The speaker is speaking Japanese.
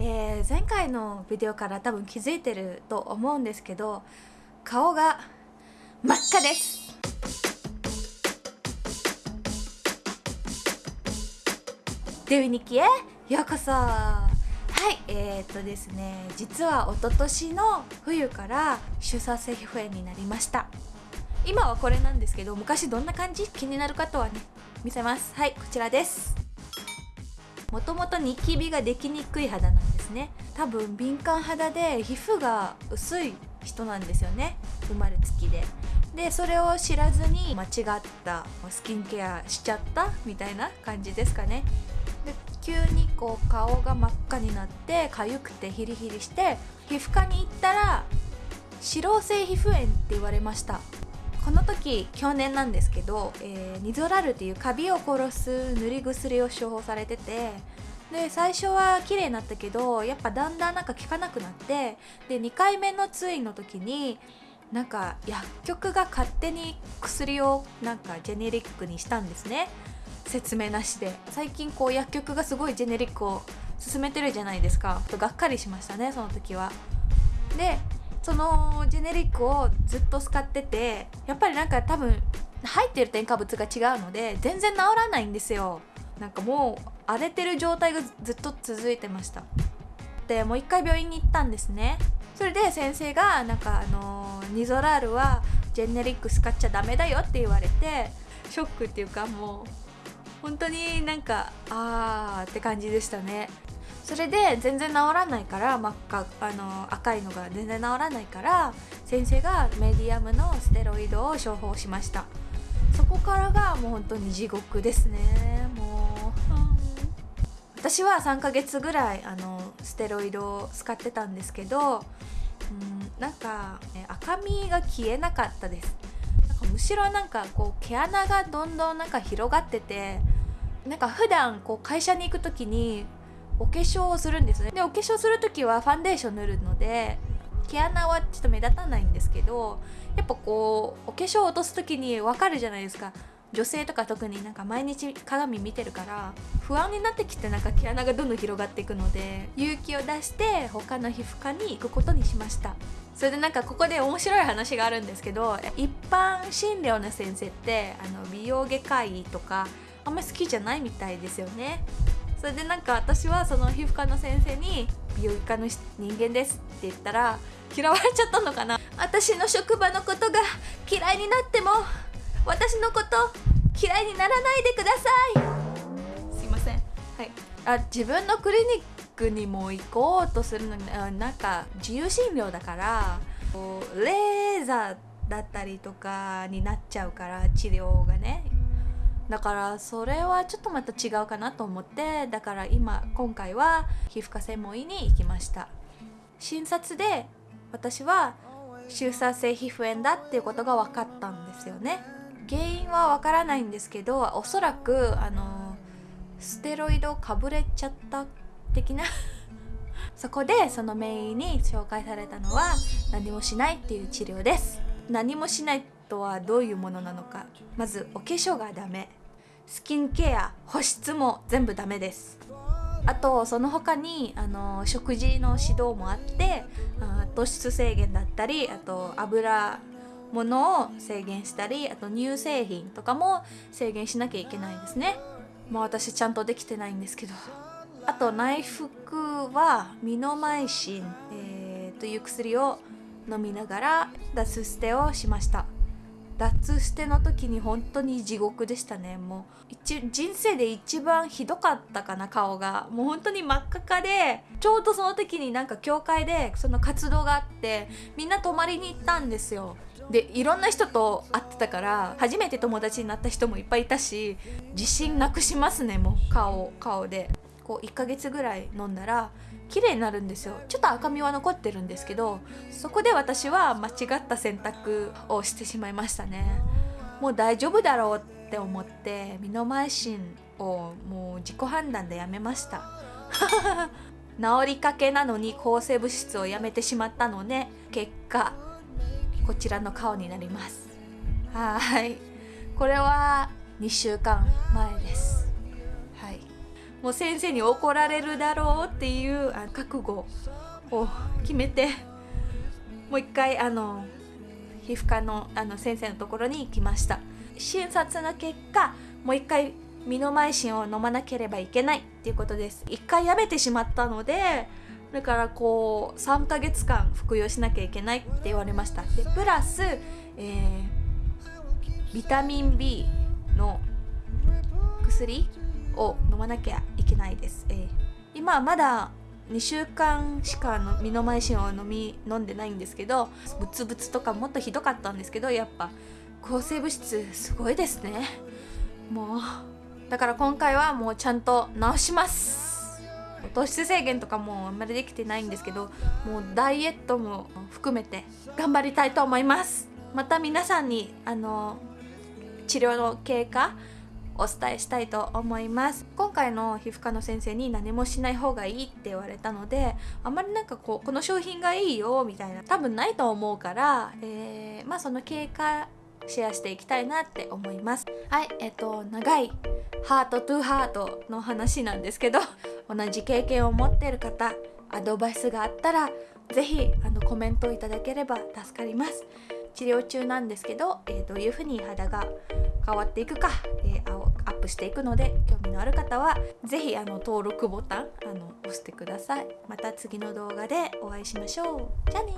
えー、前回のビデオから多分気づいてると思うんですけど顔が真っ赤です。デビニキへようこそ。はいえー、っとですね実は一昨年の冬から出産性皮膚炎になりました。今はこれなんですけど昔どんな感じ？気になる方はね見せます。はいこちらです。もともとニキビができにくい肌なんですね。多分敏感肌で皮膚が薄い人なんですよね。生まれつきで。でそれを知らずに間違ったスキンケアしちゃったみたいな感じですかね。で急にこう顔が真っ赤になって痒くてヒリヒリして皮膚科に行ったら脂漏性皮膚炎って言われました。この時去年なんですけど、えー、ニゾラルっていうカビを殺す塗り薬を処方されててで最初は綺麗になったけどやっぱだんだんなんか効かなくなってで2回目の通院の時になんか薬局が勝手に薬をなんかジェネリックにしたんですね。説明なしで。最近こう薬局がすごいジェネリックを進めてるじゃないですか。とがっかりしましたねその時は。でそのジェネリックをずっと使っててやっぱりなんか多分入ってる添加物が違うので全然治らないんですよ。なんかもう荒れてる状態がずっと続いてました。でもう一回病院に行ったんですね。それで先生がなんかあのニゾラールはジェネリック使っちゃダメだよって言われてショックっていうかもう本当になんかあーって感じでしたね。それで全然治らないから真っ赤あの赤いのが全然治らないから先生がメディアムのステロイドを処方しました。そこからがもう本当に地獄ですね、私は3ヶ月ぐらいあのステロイドを使ってたんですけど、うん、なんか、赤みが消えなかったです。なんかむしろなんかこう毛穴がどんどんなんか広がっててなんか普段こう会社に行く時にお化粧をするんですね。でお化粧する時はファンデーション塗るので毛穴はちょっと目立たないんですけどやっぱこうお化粧を落とす時に分かるじゃないですか。女性とか特になんか毎日鏡見てるから不安になってきてなんか毛穴がどんどん広がっていくので勇気を出して他の皮膚科に行くことにしました。それでなんかここで面白い話があるんですけど一般診療の先生ってあの美容外科医とかあんまり好きじゃないみたいですよね。それでなんか私はその皮膚科の先生に「美容外科の人間です」って言ったら嫌われちゃったのかな。私の職場のことが嫌いになっても私のこと嫌いにならないでください。すいません。はい。あ自分のクリニックにも行こうとするのになんか自由診療だからレーザーだったりとかになっちゃうから治療がね。だからそれはちょっとまた違うかなと思ってだから今今回は皮膚科専門医に行きました。診察で私は周産性皮膚炎だっていうことが分かったんですよね原因は分からないんですけどおそらくあのステロイドかぶれちゃった的な。そこでその名医に紹介されたのは何もしないっていう治療です。何もしないとはどういうものなのか。まずお化粧がダメ。スキンケア保湿も全部ダメです。あとその他にあの食事の指導もあってあ糖質制限だったりあと油ものを制限したりあと乳製品とかも制限しなきゃいけないですね。まあ私ちゃんとできてないんですけど。あと内服はミノマイシン、えー、という薬を飲みながら脱ステをしました。脱捨ての時に本当に地獄でしたね。もう人生で一番ひどかったかな顔が。もう本当に真っ赤かでちょうどその時になんか教会でその活動があってみんな泊まりに行ったんですよ。でいろんな人と会ってたから初めて友達になった人もいっぱいいたし自信なくしますねもう顔顔で。こう1ヶ月ぐらい飲んだら綺麗になるんですよ。ちょっと赤みは残ってるんですけどそこで私は間違った選択をしてしまいましたね。もう大丈夫だろうって思ってミノマイシンをもう自己判断でやめました。治りかけなのに抗生物質をやめてしまったので結果こちらの顔になります。はい。これは2週間前です。もう先生に怒られるだろうっていう覚悟を決めてもう一回あの皮膚科のあの先生のところに行きました。診察の結果もう一回ミノマイシンを飲まなければいけないっていうことです。一回やめてしまったのでだからこう3ヶ月間服用しなきゃいけないって言われました。でプラス、えー、ビタミン B の薬を飲まなきゃいけないです、えー、今はまだ2週間しかのミノマイシンを飲み飲んでないんですけどブツブツとかもっとひどかったんですけどやっぱ抗生物質すごいですね。もうだから今回はもうちゃんと治します。糖質制限とかもあんまりできてないんですけどもうダイエットも含めて頑張りたいと思います。また皆さんにあの治療の経過お伝えしたいと思います。今回の皮膚科の先生に何もしない方がいいって言われたのであまりなんかこうこの商品がいいよみたいな多分ないと思うから、えー、まあその経過シェアしていきたいなって思います。はいえっと長いハートトゥハートの話なんですけど 同じ経験を持ってる方アドバイスがあったら是非あのコメントいただければ助かります。治療中なんですけど、えー、どういうふうに肌が変わっていくか、えー、アップしていくので興味のある方は是非あの登録ボタンあの押してください。また次の動画でお会いしましょう。じゃあね